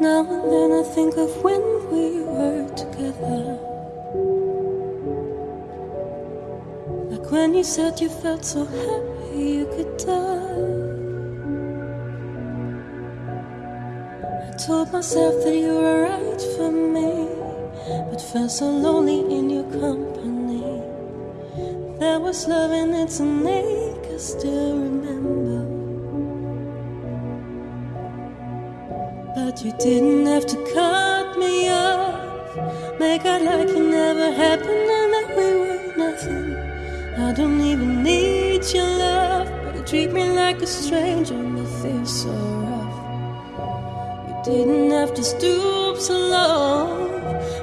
Now and then I think of when we were together. Like when you said you felt so happy you could die. I told myself that you were right for me, but felt so lonely in your company. There was love in its make us still remember. But you didn't have to cut me off. Make out like it never happened and that we were nothing. I don't even need your love, but you treat me like a stranger and it feels so rough. You didn't have to stoop so low.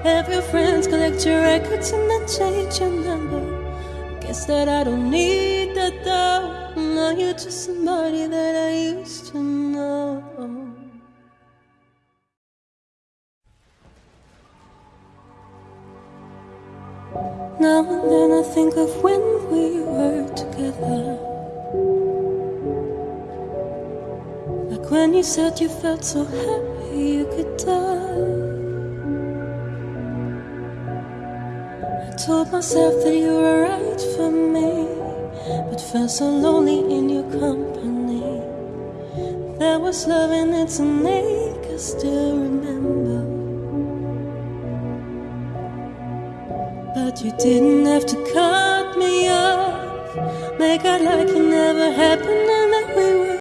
Have your friends collect your records and then change your number. Guess that I don't need that though. Now you're just somebody that I used Now and then I think of when we were together. Like when you said you felt so happy you could die. I told myself that you were right for me, but felt so lonely in your company. There was love in it to us still remember. But you didn't have to cut me off. Make out like it never happened